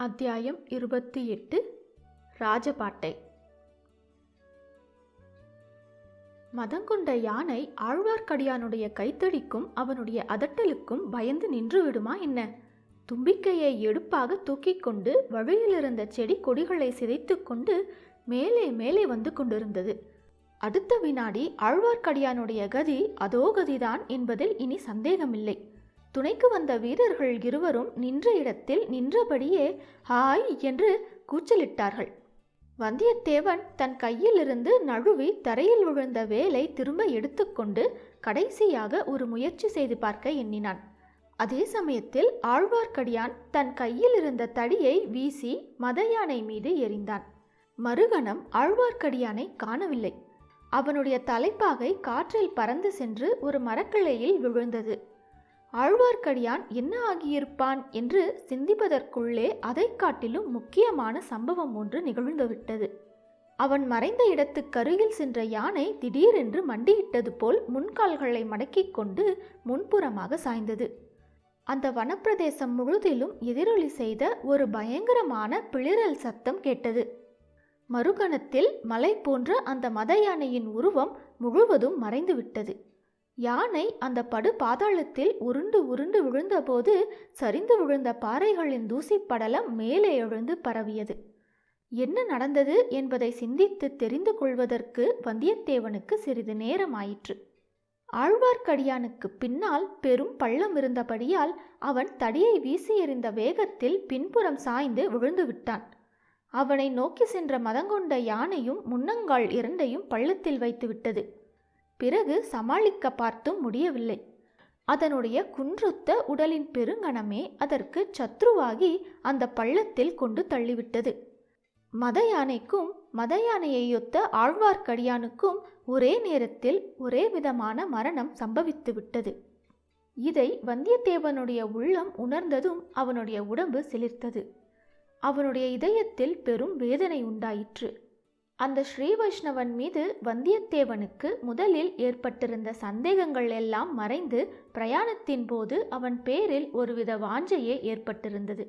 அத்தியாயம் இருபத்தி எட்டு ராஜபாட்டை. மதங்கொண்ட யானை ஆழ்வார்க்கடியானுடைய கைத்தடிக்கும் அவனுடைய அதட்டலுக்கும் பயந்து நின்று விடுமா என்ன? தும்பிக்கையை எடுப்பாக தூக்கிக் கொண்டு வழியிலிருந்த செடி கொடிகளை சிதைத்துக்கொண்டு மேலே மேலே வந்து கொண்டிருந்தது. அடுத்த வினாடி ஆழ்வார்க்கடியானுடைய கதி அதோ கதிதான் என்பதில் இனி சந்தேகமில்லை. துணைக்கு வந்த வீரர்கள் இருவரும் நின்ற இடத்தில் நின்றபடியே ஹாய் என்று கூச்சலிட்டார்கள். வந்தியத்தேவன் தன் கையிலிருந்து நழுவி தரையில் விழுந்த வேலை திரும்ப எடுத்துக்கொண்டு கடைசியாக ஒரு முயற்சி செய்து பார்க்க எண்ணினான். அதே சமயத்தில் ஆழ்வார்க்கடியான் தன் கையில் இருந்த தடியை வீசி மத யானை மீது எறிந்தான். மறுகணம் ஆழ்வார்க்கடியானை காணவில்லை. அவனுடைய தலைப்பாகை காற்றில் பறந்து சென்று ஒரு மரக்கிளையில் விழுந்தது. ஆழ்வார்க்கடியான் என்ன ஆகியிருப்பான் என்று சிந்திப்பதற்குள்ளே அதைக் காட்டிலும் முக்கியமான சம்பவம் ஒன்று நிகழ்ந்துவிட்டது. அவன் மறைந்த இடத்துக்கருகில் சென்ற யானை திடீரென்று மண்டியிட்டது போல் முன்கால்களை மடக்கிக் கொண்டு முன்புறமாக சாய்ந்தது. அந்த வனப்பிரதேசம் முழுதிலும் எதிரொலி செய்த ஒரு பயங்கரமான பிளிரல் சத்தம் கேட்டது. மறுகணத்தில் மலை போன்ற அந்த மத யானையின் உருவம் முழுவதும் மறைந்துவிட்டது. யானை அந்த படு பாதாளத்தில் உருண்டு உருண்டு விழுந்தபோது சரிந்து விழுந்த பாறைகளின் தூசிப்படலம் மேலே எழுந்து பரவியது. என்ன நடந்தது என்பதை சிந்தித்து தெரிந்து கொள்வதற்கு வந்தியத்தேவனுக்கு சிறிது நேரம் ஆயிற்று ஆழ்வார்க்கடியானுக்கு பின்னால் பெரும் பள்ளம் இருந்தபடியால் அவன் தடியை வீசி எறிந்த வேகத்தில் பின்புறம் சாய்ந்து விழுந்து விட்டான். அவனை நோக்கி சென்ற மதங்கொண்ட யானையும் முன்னங்கால் இரண்டையும் பள்ளத்தில் வைத்துவிட்டது பிறகு சமாளிக்க பார்த்தும் முடியவில்லை. அதனுடைய குன்றுத்த உடலின் பெருங்கணமே அதற்கு சத்ருவாகி அந்த பள்ளத்தில் கொண்டு தள்ளிவிட்டது. மத யானைக்கும் மத யானையையொத்த ஆழ்வார்க்கடியானுக்கும் ஒரே நேரத்தில் ஒரே விதமான மரணம் சம்பவித்து விட்டது இதை வந்தியத்தேவனுடைய உள்ளம் உணர்ந்ததும் அவனுடைய உடம்பு சிலிர்த்தது. அவனுடைய இதயத்தில் பெரும் வேதனை உண்டாயிற்று. அந்த ஸ்ரீ வைஷ்ணவன் மீது வந்தியத்தேவனுக்கு முதலில் ஏற்பட்டிருந்த சந்தேகங்கள் எல்லாம் மறைந்து பிரயாணத்தின் போது அவன் பேரில் ஒருவித வாஞ்சையே ஏற்பட்டிருந்தது.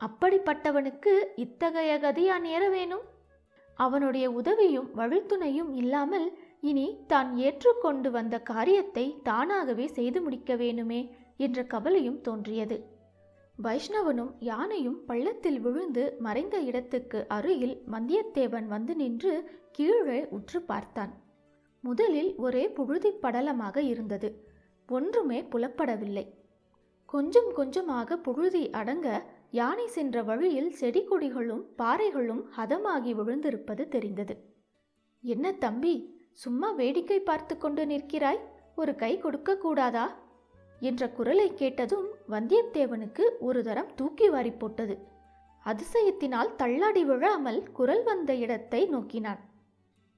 அப்படிப்பட்டவனுக்கு இத்தகைய கதியா நேர வேணும்? அவனுடைய உதவியும் வழித்துணையும் இல்லாமல் இனி தான் ஏற்றுக்கொண்டு வந்த காரியத்தை தானாகவே செய்து முடிக்க வேணுமே என்ற கவலையும் தோன்றியது. வைஷ்ணவனும் யானையும் பள்ளத்தில் விழுந்து மறைந்த இடத்துக்கு அருகில் வந்தியத்தேவன் வந்து நின்று கீழே உற்று பார்த்தான். முதலில் ஒரே புழுதிப் படலமாக இருந்தது. ஒன்றுமே புலப்படவில்லை. கொஞ்சம் கொஞ்சமாக புழுதி அடங்க யானை சென்ற வழியில் செடி கொடிகளும் பாறைகளும் ஹதமாகி விழுந்திருப்பது தெரிந்தது. என்ன தம்பி சும்மா வேடிக்கை பார்த்து கொண்டு நிற்கிறாய்? ஒரு கை கொடுக்க கூடாதா? என்ற குரலை கேட்டதும் வந்தியத்தேவனுக்கு ஒரு தரம் தூக்கி வாரி போட்டது. அதிசயத்தினால் தள்ளாடி விழாமல் குரல் வந்த இடத்தை நோக்கினான்.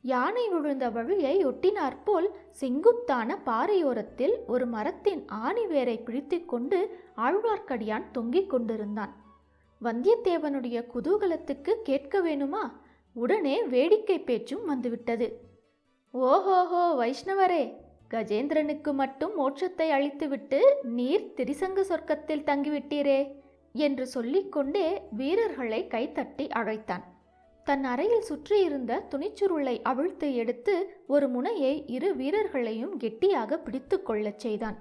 யானை விழுந்த வழியை ஒட்டினாற்போல் செங்குத்தான பாறையோரத்தில் ஒரு மரத்தின் ஆணி வேரை பிடித்து கொண்டு ஆழ்வார்க்கடியான் தொங்கிக் கொண்டிருந்தான். வந்தியத்தேவனுடைய குதூகலத்துக்கு கேட்க வேணுமா? உடனே வேடிக்கை பேச்சும் வந்துவிட்டது. ஓஹோஹோ வைஷ்ணவரே! கஜேந்திரனுக்கு மட்டும் மோட்சத்தை அளித்துவிட்டு நீர் திரிசங்க சொர்க்கத்தில் தங்கிவிட்டீரே என்று சொல்லிக்கொண்டே வீரர்களை கைத்தட்டி அழைத்தான். தன் அறையில் சுற்றியிருந்த துணிச்சுருளை அவிழ்த்து எடுத்து ஒரு முனையை இரு வீரர்களையும் கெட்டியாக பிடித்து கொள்ளச் செய்தான்.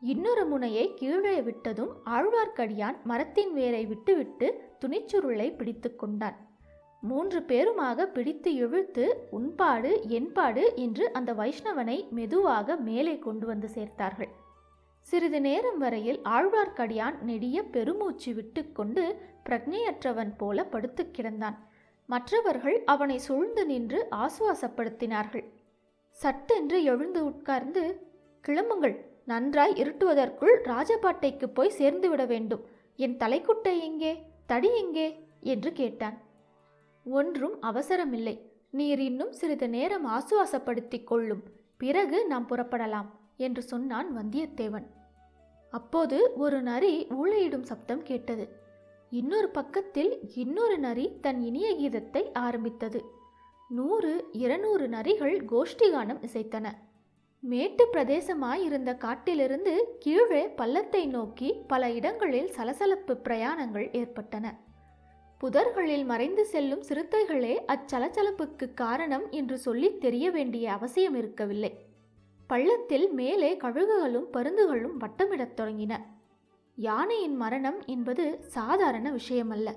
இன்னொரு முனையை கீழே விட்டதும் ஆழ்வார்க்கடியான் மரத்தின் வேரை விட்டுவிட்டு துணிச்சுருளை பிடித்து கொண்டான். மூன்று பேருமாக பிடித்து இழுத்து உன்பாடு என்பாடு என்று அந்த வைஷ்ணவனை மெதுவாக மேலே கொண்டு வந்து சேர்த்தார்கள். சிறிது நேரம் வரையில் ஆழ்வார்க்கடியான் நெடிய பெருமூச்சு விட்டுக்கொண்டு பிரக்ஞையற்றவன் போல படுத்து கிடந்தான். மற்றவர்கள் அவனை சூழ்ந்து நின்று ஆசுவாசப்படுத்தினார்கள். சட்டென்று எழுந்து உட்கார்ந்து கிளம்புங்கள் நன்றாய் இருட்டுவதற்குள் ராஜபாட்டைக்கு போய் சேர்ந்துவிட வேண்டும். என் தலைக்குட்டை எங்கே? தடி எங்கே? என்று கேட்டான். ஒன்றும் அவசரமில்லை. நீர் இன்னும் சிறிது நேரம் ஆசுவாசப்படுத்தி கொள்ளும். பிறகு நாம் புறப்படலாம் என்று சொன்னான் வந்தியத்தேவன். அப்போது ஒரு நரி ஊழையிடும் சப்தம் கேட்டது. இன்னொரு பக்கத்தில் இன்னொரு நரி தன் இனிய கீதத்தை ஆரம்பித்தது. நூறு இருநூறு நரிகள் கோஷ்டிகானம் இசைத்தன. மேட்டு பிரதேசமாயிருந்த காட்டிலிருந்து கீழே பள்ளத்தை நோக்கி பல இடங்களில் சலசலப்பு பிரயாணங்கள் ஏற்பட்டன. புதர்களில் மறைந்து செல்லும் சிறுத்தைகளே அச்சலச்சலப்புக்கு காரணம் என்று சொல்லித் தெரிய வேண்டிய அவசியம் இருக்கவில்லை. பள்ளத்தில் மேலே கழுகுகளும் பருந்துகளும் வட்டமிடத் தொடங்கின. யானையின் மரணம் என்பது சாதாரண விஷயமல்ல.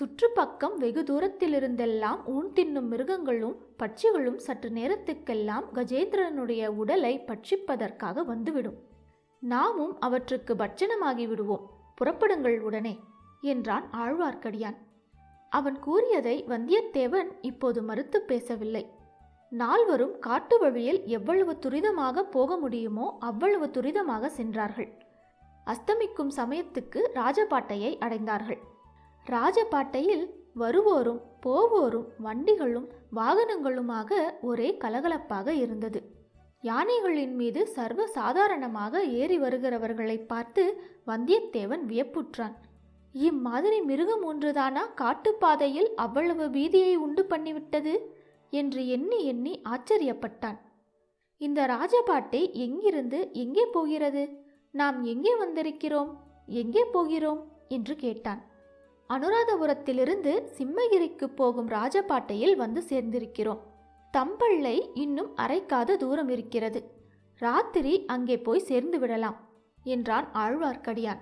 சுற்றுப்பக்கம் வெகு தூரத்திலிருந்தெல்லாம் ஊன் தின்னும் மிருகங்களும் பட்சிகளும் சற்று நேரத்துக்கெல்லாம் கஜேந்திரனுடைய உடலை பட்சிப்பதற்காக வந்துவிடும். நாமும் அவற்றுக்கு பட்சணமாகி விடுவோம். புறப்படுங்கள் உடனே என்றான் ஆழ்வார்க்கடியான். அவன் கூறியதை வந்தியத்தேவன் இப்போது மறுத்து பேசவில்லை. நால்வரும் காட்டு வழியில் எவ்வளவு துரிதமாக போக முடியுமோ அவ்வளவு துரிதமாக சென்றார்கள். அஸ்தமிக்கும் சமயத்துக்கு ராஜபாட்டையை அடைந்தார்கள். ராஜபாட்டையில் வருவோரும் போவோரும் வண்டிகளும் வாகனங்களுமாக ஒரே கலகலப்பாக இருந்தது. யானைகளின் மீது சர்வ சாதாரணமாக ஏறி வருகிறவர்களை பார்த்து வந்தியத்தேவன் வியப்புற்றான். இம்மாதிரி மிருகம் ஒன்றுதானா? காட்டுப்பாதையில் அவ்வளவு பீதியை உண்டு பண்ணிவிட்டது? என்று எண்ணி எண்ணி ஆச்சரியப்பட்டான். இந்த ராஜபாட்டை எங்கிருந்து எங்கே போகிறது? நாம் எங்கே வந்திருக்கிறோம்? எங்கே போகிறோம்? என்று கேட்டான். அனுராதபுரத்திலிருந்து சிம்மகிரிக்கு போகும் ராஜபாட்டையில் வந்து சேர்ந்திருக்கிறோம். தம்பள்ளை இன்னும் அரைக்காத தூரம் இருக்கிறது. ராத்திரி அங்கே போய் சேர்ந்து விடலாம் என்றான் ஆழ்வார்க்கடியான்.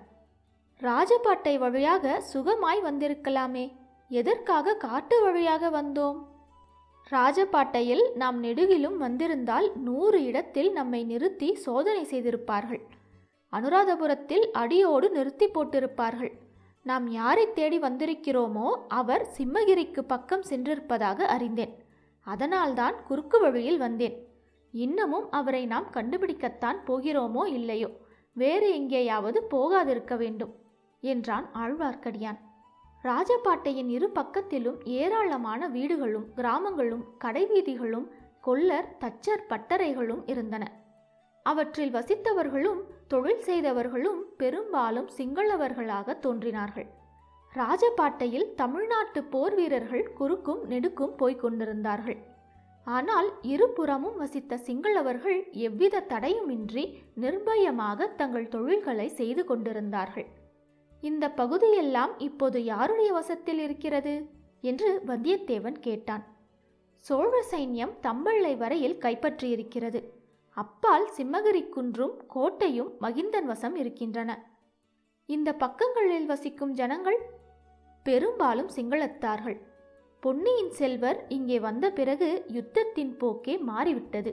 ராஜபாட்டை வழியாக சுகமாய் வந்திருக்கலாமே. எதற்காக காட்டு வழியாக வந்தோம்? ராஜபாட்டையில் நாம் நெடுகிலும் வந்திருந்தால் நூறு இடத்தில் நம்மை நிறுத்தி சோதனை செய்திருப்பார்கள். அனுராதபுரத்தில் அடியோடு நிறுத்தி போட்டிருப்பார்கள். நாம் யாரை தேடி வந்திருக்கிறோமோ அவர் சிம்மகிரிக்கு பக்கம் சென்றிருப்பதாக அறிந்தேன். அதனால்தான் குறுக்கு வழியில் வந்தேன். இன்னமும் அவரை நாம் கண்டுபிடிக்கத்தான் போகிறோமோ இல்லையோ? வேறு எங்கேயாவது போகாதிருக்க வேண்டும். என்றான் ஆழ்வார்க்கடியான். ராஜபாட்டையின் இரு பக்கத்திலும் ஏராளமான வீடுகளும் கிராமங்களும் கடைவீதிகளும் கொல்லர் தச்சர் பட்டறைகளும் இருந்தன. அவற்றில் வசித்தவர்களும் தொழில் செய்தவர்களும் பெரும்பாலும் சிங்களவர்களாக தோன்றினார்கள். ராஜபாட்டையில் தமிழ்நாட்டு போர் வீரர்கள் குறுக்கும் நெடுக்கும் போய்க் கொண்டிருந்தார்கள். ஆனால் இருபுறமும் வசித்த சிங்களவர்கள் எவ்வித தடையுமின்றி நிர்பயமாக தங்கள் தொழில்களை செய்து கொண்டிருந்தார்கள். இந்த பகுதியெல்லாம் இப்போது யாருடைய வசத்தில் இருக்கிறது? என்று வந்தியத்தேவன் கேட்டான். சோழ சைன்யம் தம்பள்ளை வரையில் கைப்பற்றியிருக்கிறது. அப்பால் சிம்மகிரி குன்றும் கோட்டையும் மகிந்தன் வசம் இருக்கின்றன. இந்த பக்கங்களில் வசிக்கும் ஜனங்கள் பெரும்பாலும் சிங்களத்தார்கள். பொன்னியின் செல்வர் இங்கே வந்த பிறகு யுத்தத்தின் போக்கே மாறிவிட்டது.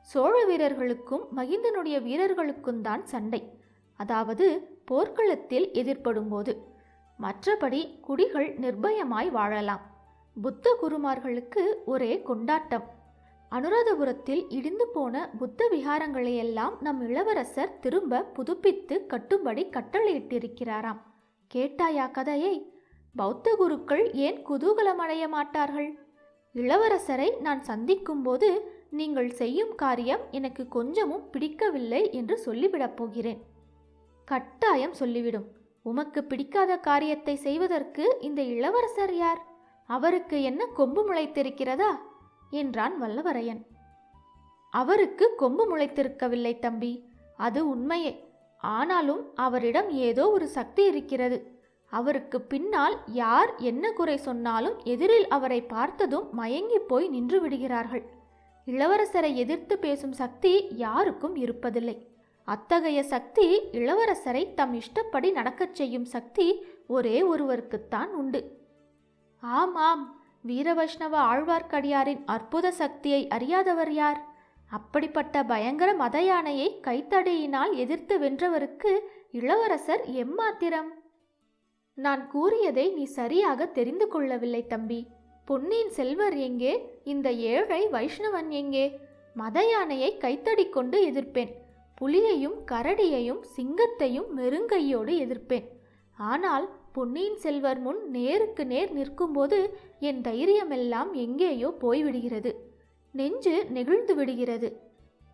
சோழ வீரர்களுக்கும் மகிந்தனுடைய வீரர்களுக்கும் தான் சண்டை. அதாவது போர்க்களத்தில் எதிர்ப்படும்போது மற்றபடி குடிகள் நிர்பயமாய் வாழலாம். புத்த குருமார்களுக்கு ஒரே கொண்டாட்டம். அனுராதபுரத்தில் இடிந்து போன புத்த விகாரங்களையெல்லாம் நம் இளவரசர் திரும்ப புதுப்பித்து கட்டும்படி கட்டளையிட்டிருக்கிறாராம். கேட்டாயா கதையை? பௌத்த குருக்கள் ஏன் குதூகலமடைய மாட்டார்கள்? இளவரசரை நான் சந்திக்கும்போது நீங்கள் செய்யும் காரியம் எனக்கு கொஞ்சமும் பிடிக்கவில்லை என்று சொல்லிவிடப் போகிறேன். கட்டாயம் சொல்லிவிடும். உமக்கு பிடிக்காத காரியத்தை செய்வதற்கு இந்த இளவரசர் யார்? அவருக்கு என்ன கொம்பு முளைத்திருக்கிறதா? என்றான் வல்லவரையன். அவருக்கு கொம்பு முளைத்திருக்கவில்லை தம்பி. அது உண்மையே. ஆனாலும் அவரிடம் ஏதோ ஒரு சக்தி இருக்கிறது. அவருக்கு பின்னால் யார் என்ன குறை சொன்னாலும் எதிரில் அவரை பார்த்ததும் மயங்கி போய் நின்று விடுகிறார்கள். இளவரசரை எதிர்த்து பேசும் சக்தி யாருக்கும் இருப்பதில்லை. அத்தகைய சக்தி இளவரசரை தம் இஷ்டப்படி நடக்கச் செய்யும் சக்தி ஒரே ஒருவருக்குத்தான் உண்டு. ஆமாம் வீரவைஷ்ணவ ஆழ்வார்க்கடியாரின் அற்புத சக்தியை அறியாதவர் யார்? அப்படிப்பட்ட பயங்கர மத யானையை கைத்தடியினால் எதிர்த்து வென்றவருக்கு இளவரசர் எம்மாத்திரம்? நான் கூறியதை நீ சரியாக தெரிந்து கொள்ளவில்லை தம்பி. பொன்னியின் செல்வர் எங்கே? இந்த ஏழை வைஷ்ணவன் எங்கே? மத யானையை கைத்தடி கொண்டு எதிர்ப்பேன். புலியையும் கரடியையும் சிங்கத்தையும் மெருங்கையோடு எதிர்ப்பேன். ஆனால் பொன்னியின் செல்வர் முன் நேருக்கு நேர் நிற்கும்போது என் தைரியமெல்லாம் எங்கேயோ போய்விடுகிறது. நெஞ்சு நெகிழ்ந்து விடுகிறது.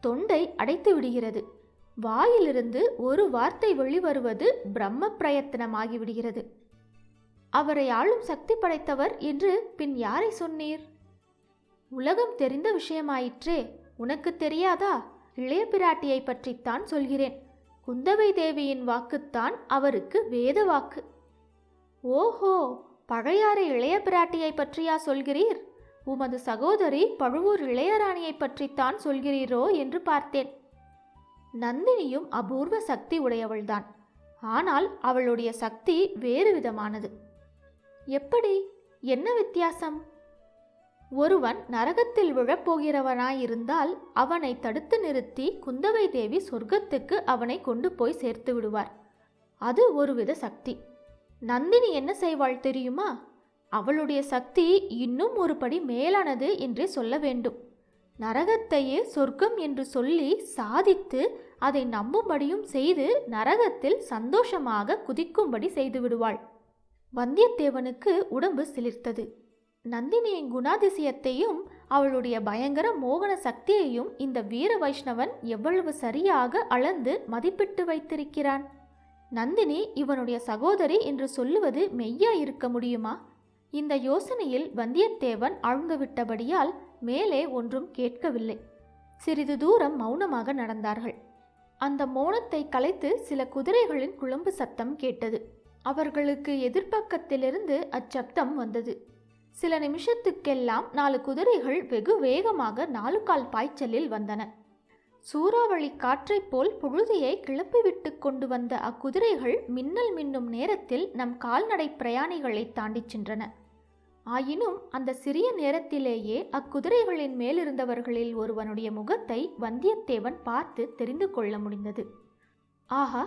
தொண்டை அடைத்து விடுகிறது. வாயிலிருந்து ஒரு வார்த்தை வெளிவருவது பிரம்ம பிரயத்தனமாகிவிடுகிறது. அவரை ஆளும் சக்தி படைத்தவர் என்று பின் யாரை சொன்னீர்? உலகம் தெரிந்த விஷயமாயிற்றே. உனக்கு தெரியாதா? இளைய பிராட்டியை பற்றித்தான் சொல்கிறேன். குந்தவை தேவியின் வாக்குத்தான் அவருக்கு வேத வாக்கு. ஓஹோ பழையாறு இளைய பிராட்டியை பற்றியா சொல்கிறீர்? உமது சகோதரி பழுவூர் இளையராணியை பற்றித்தான் சொல்கிறீரோ என்று பார்த்தேன். நந்தினியும் அபூர்வ சக்தி உடையவள்தான். ஆனால் அவளுடைய சக்தி வேறு விதமானது. எப்படி? என்ன வித்தியாசம்? ஒருவன் நரகத்தில் விழப்போகிறவனாயிருந்தால் அவனை தடுத்து நிறுத்தி குந்தவை தேவி சொர்க்கத்துக்கு அவனை கொண்டு போய் சேர்த்து விடுவார். அது ஒருவித சக்தி. நந்தினி என்ன செய்வாள் தெரியுமா? அவளுடைய சக்தி இன்னும் ஒருபடி மேலானது என்றே சொல்ல வேண்டும். நரகத்தையே சொர்க்கம் என்று சொல்லி சாதித்து அதை நம்பும்படியும் செய்து நரகத்தில் சந்தோஷமாக குதிக்கும்படி செய்து விடுவாள். வந்தியத்தேவனுக்கு உடம்பு சிலிர்த்தது. நந்தினியின் குணாதிசயத்தையும் அவளுடைய பயங்கர மோகன சக்தியையும் இந்த வீர வைஷ்ணவன் எவ்வளவு சரியாக அளந்து மதிப்பிட்டு வைத்திருக்கிறான்? நந்தினி இவனுடைய சகோதரி என்று சொல்லுவது மெய்யா இருக்க முடியுமா? இந்த யோசனையில் வந்தியத்தேவன் ஆழ்ந்துவிட்டபடியால் மேலே ஒன்றும் கேட்கவில்லை. சிறிது தூரம் மௌனமாக நடந்தார்கள். அந்த மௌனத்தை கலைத்து சில குதிரைகளின் குழம்பு சத்தம் கேட்டது. அவர்களுக்கு எதிர்ப்பக்கத்திலிருந்து அச்சப்தம் வந்தது. சில நிமிஷத்துக்கெல்லாம் நாலு குதிரைகள் வெகு வேகமாக நாலு கால் பாய்ச்சலில் வந்தன. சூறாவளி காற்றைப் போல் புழுதியை கிளப்பிவிட்டு கொண்டு வந்த அக்குதிரைகள் மின்னல் மின்னும் நேரத்தில் நம் கால்நடை பிரயாணிகளை தாண்டிச் சென்றன. ஆயினும் அந்த சிறிய நேரத்திலேயே அக்குதிரைகளின் மேலிருந்தவர்களில் ஒருவனுடைய முகத்தை வந்தியத்தேவன் பார்த்து தெரிந்து கொள்ள முடிந்தது. ஆஹா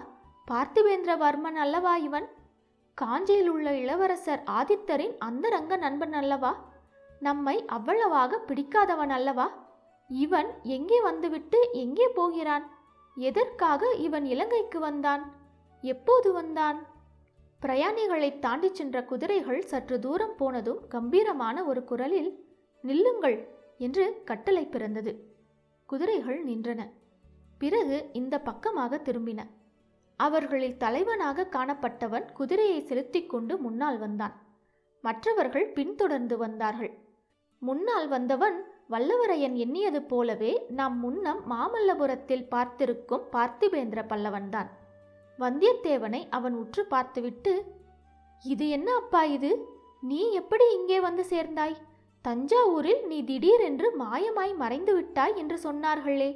பார்த்திவேந்திரவர்மன் அல்லவா இவன்? காஞ்சியில் உள்ள இளவரசர் ஆதித்தரின் அந்தரங்க நண்பன் அல்லவா? நம்மை அவ்வளவாக பிடிக்காதவன் அல்லவா? இவன் எங்கே வந்துவிட்டு எங்கே போகிறான்? எதற்காக இவன் இலங்கைக்கு வந்தான்? எப்போது வந்தான்? பிரயாணிகளை தாண்டிச் சென்ற குதிரைகள் சற்று தூரம் போனதும் கம்பீரமான ஒரு குரலில் நில்லுங்கள் என்று கட்டளை பிறந்தது. குதிரைகள் நின்றன. பிறகு இந்த பக்கமாக திரும்பின. அவர்களில் தலைவனாக காணப்பட்டவன் குதிரையை செலுத்திக் கொண்டு முன்னால் வந்தான். மற்றவர்கள் பின்தொடர்ந்து வந்தார்கள். முன்னால் வந்தவன் வல்லவரையன் எண்ணியது போலவே நாம் முன்னம் மாமல்லபுரத்தில் பார்த்திருக்கும் பார்த்திபேந்திர பல்லவன்தான். வந்தியத்தேவனை அவன் உற்று பார்த்துவிட்டு இது என்ன அப்பா இது? நீ எப்படி இங்கே வந்து சேர்ந்தாய்? தஞ்சாவூரில் நீ திடீரென்று மாயமாய் மறைந்து விட்டாய் என்று சொன்னார்களே.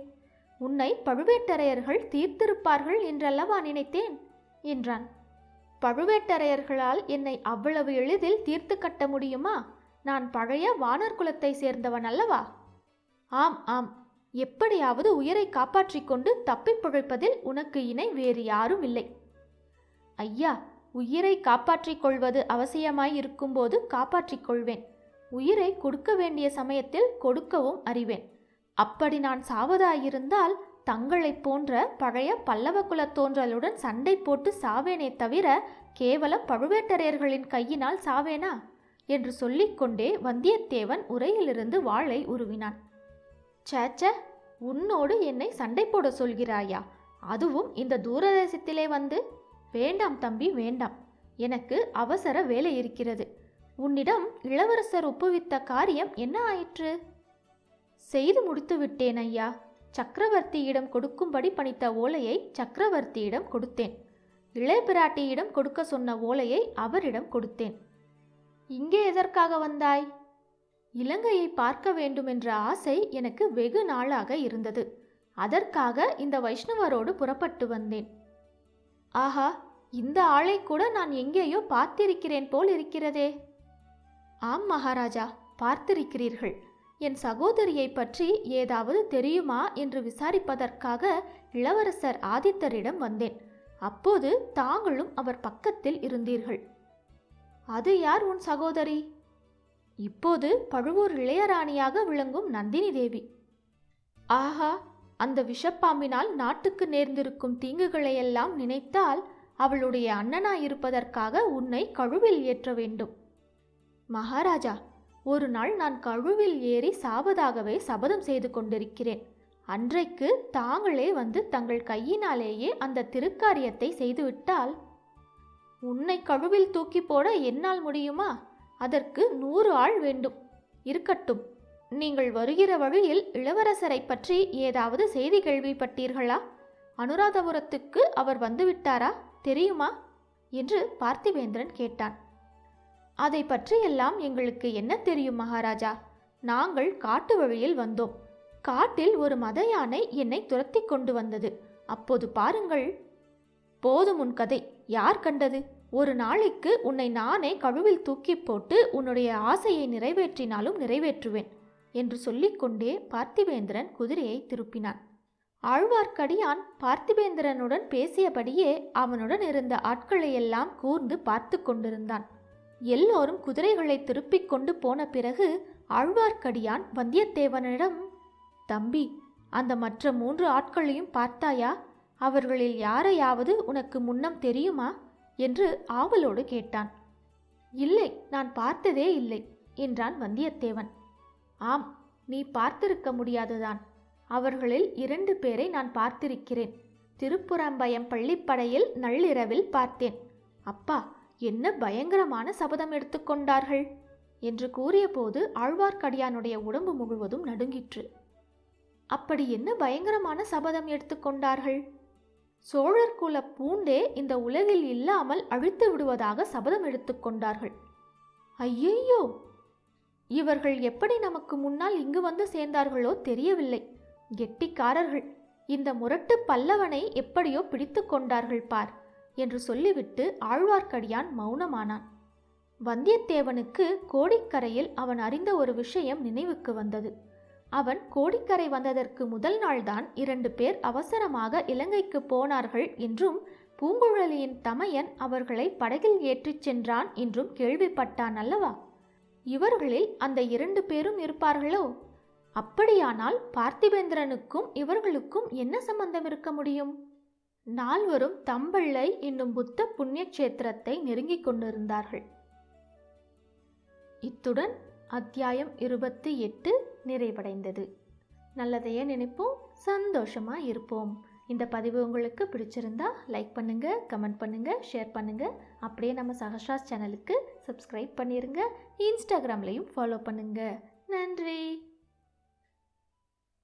உன்னை பழுவேட்டரையர்கள் தீர்த்திருப்பார்கள் என்றல்லவா நினைத்தேன்? என்றான். பழுவேட்டரையர்களால் என்னை அவ்வளவு எளிதில் தீர்த்து கட்ட முடியுமா? நான் பழைய வானர் குலத்தை சேர்ந்தவன் அல்லவா? ஆம் ஆம். எப்படியாவது உயிரை காப்பாற்றிக் கொண்டு தப்பிப் பிழைப்பதில் உனக்கு இணை வேறு யாரும் இல்லை. ஐயா உயிரை காப்பாற்றிக் கொள்வது அவசியமாய் இருக்கும்போது காப்பாற்றிக் கொள்வேன். உயிரை கொடுக்க வேண்டிய சமயத்தில் கொடுக்கவும் அறிவேன். அப்படி நான் சாவதாயிருந்தால் தங்களைப் போன்ற பழைய பல்லவ குலத்தோன்றலுடன் சண்டை போட்டு சாவேனே தவிர கேவலம் பழுவேட்டரையர்களின் கையினால் சாவேனா? என்று சொல்லிக்கொண்டே வந்தியத்தேவன் உரையிலிருந்து வாளை உருவினான். சேச்ச உன்னோடு என்னை சண்டை போட சொல்கிறாயா? அதுவும் இந்த தூரதேசத்திலே வந்து? வேண்டாம் தம்பி வேண்டாம். எனக்கு அவசர வேலை இருக்கிறது. உன்னிடம் இளவரசர் ஒப்புவித்த காரியம் என்ன ஆயிற்று? செய்து முடித்து விட்டேன் ஐயா. சக்கரவர்த்தியிடம் கொடுக்கும்படி பணித்த ஓலையை சக்கரவர்த்தியிடம் கொடுத்தேன். இளைய பிராட்டியிடம் கொடுக்க சொன்ன ஓலையை அவரிடம் கொடுத்தேன். இங்கே எதற்காக வந்தாய்? இலங்கையை பார்க்க வேண்டுமென்ற ஆசை எனக்கு வெகு நாளாக இருந்தது. அதற்காக இந்த வைஷ்ணவரோடு புறப்பட்டு வந்தேன். ஆஹா இந்த ஆளை கூட நான் எங்கேயோ பார்த்திருக்கிறேன் போல் இருக்கிறதே. ஆம் மகாராஜா பார்த்திருக்கிறீர்கள். என் சகோதரியை பற்றி ஏதாவது தெரியுமா என்று விசாரிப்பதற்காக இளவரசர் ஆதித்தரிடம் வந்தேன். அப்போது தாங்களும் அவர் பக்கத்தில் இருந்தீர்கள். அது யார் உன் சகோதரி? இப்போது பழுவூர் இளையராணியாக விளங்கும் நந்தினி தேவி. ஆஹா அந்த விஷப்பாம்பினால் நாட்டுக்கு நேர்ந்திருக்கும் தீங்குகளையெல்லாம் நினைத்தால் அவளுடைய அண்ணனாயிருப்பதற்காக உன்னை கழுவில் ஏற்ற வேண்டும். மகாராஜா ஒரு நாள் நான் கழுவில் ஏறி சாவதாகவே சபதம் செய்து கொண்டிருக்கிறேன். அன்றைக்கு தாங்களே வந்து தங்கள் கையினாலேயே அந்த திருக்காரியத்தை செய்துவிட்டால் உன்னை கழுவில் தூக்கி போட என்னால் முடியுமா? அதற்கு நூறு ஆள் வேண்டும். இருக்கட்டும் நீங்கள் வருகிற வழியில் இளவரசரை பற்றி ஏதாவது செய்தி கேள்விப்பட்டீர்களா? அனுராதபுரத்துக்கு அவர் வந்துவிட்டாரா? தெரியுமா? என்று பார்த்திவேந்திரன் கேட்டான். அதை பற்றியெல்லாம் எங்களுக்கு என்ன தெரியும் மகாராஜா? நாங்கள் காட்டு வழியில் வந்தோம். காட்டில் ஒரு மத யானை என்னை துரத்தி கொண்டு வந்தது. அப்போது பாருங்கள். போதும் உன் கதை. யார் கண்டது? ஒரு நாளைக்கு உன்னை நானே கழுவில் தூக்கி போட்டு உன்னுடைய ஆசையை நிறைவேற்றினாலும் நிறைவேற்றுவேன் என்று சொல்லிக்கொண்டே பார்த்திவேந்திரன் குதிரையை திருப்பினான். ஆழ்வார்க்கடியான் பார்த்திபேந்திரனுடன் பேசியபடியே அவனுடன் இருந்த ஆட்களையெல்லாம் கூர்ந்து பார்த்து கொண்டிருந்தான். எல்லோரும் குதிரைகளை திருப்பிக் கொண்டு போன பிறகு ஆழ்வார்க்கடியான் வந்தியத்தேவனிடம் தம்பி அந்த மற்ற மூன்று ஆட்களையும் பார்த்தாயா? அவர்களில் யாரையாவது உனக்கு முன்னம் தெரியுமா? என்று ஆவலோடு கேட்டான். இல்லை நான் பார்த்ததே இல்லை என்றான் வந்தியத்தேவன். ஆம் நீ பார்த்திருக்க முடியாதுதான். அவர்களில் இரண்டு பேரை நான் பார்த்திருக்கிறேன். திருப்புறம்பயம் பள்ளிப்படையில் நள்ளிரவில் பார்த்தேன். அப்பா என்ன பயங்கரமான சபதம் எடுத்துக்கொண்டார்கள் என்று கூறியபோது ஆழ்வார்க்கடியானுடைய உடம்பு முழுவதும் நடுங்கிற்று. அப்படி என்ன பயங்கரமான சபதம் எடுத்துக்கொண்டார்கள் சோழர் குல பூண்டே இந்த உலகில் இல்லாமல் அழித்து விடுவதாக சபதம் எடுத்துக்கொண்டார்கள் ஐயையோ! இவர்கள் எப்படி நமக்கு முன்னால் இங்கு வந்து சேர்ந்தார்களோ தெரியவில்லை. கெட்டிக்காரர்கள். இந்த முரட்டு பல்லவனை எப்படியோ பிடித்து கொண்டார்கள் பார். என்று சொல்லிவிட்டு ஆழ்வார்க்கடியான் மௌனமானான். வந்தியத்தேவனுக்கு கோடிக்கரையில் அவன் அறிந்த ஒரு விஷயம் நினைவுக்கு வந்தது. அவன் கோடிக்கரை வந்ததற்கு முதல் நாள்தான் இரண்டு பேர் அவசரமாக இலங்கைக்கு போனார்கள் என்றும் பூங்குழலியின் தமையன் அவர்களை படகில் ஏற்றிச் சென்றான் என்றும் கேள்விப்பட்டான் அல்லவா? இவர்களில் அந்த இரண்டு பேரும் இருப்பார்களோ? அப்படியானால் பார்த்திபேந்திரனுக்கும் இவர்களுக்கும் என்ன சம்பந்தம் இருக்க முடியும்? நால்வரும் தம்பிள்ளை என்னும் புத்த புண்ணிய கஷேத்திரத்தை நெருங்கிக் கொண்டிருந்தார்கள். இத்துடன் அத்தியாயம் இருபத்தி எட்டு நிறைவடைந்தது. நல்லதையே நினைப்போம் சந்தோஷமா இருப்போம். இந்த பதிவு உங்களுக்கு பிடிச்சிருந்தா லைக் பண்ணுங்க கமெண்ட் பண்ணுங்க ஷேர் பண்ணுங்க. அப்படியே நம்ம சஹஸ்ராஸ் சேனலுக்கு சப்ஸ்கிரைப் பண்ணிருங்க. இன்ஸ்டாகிராம்லையும் ஃபாலோ பண்ணுங்க. நன்றி!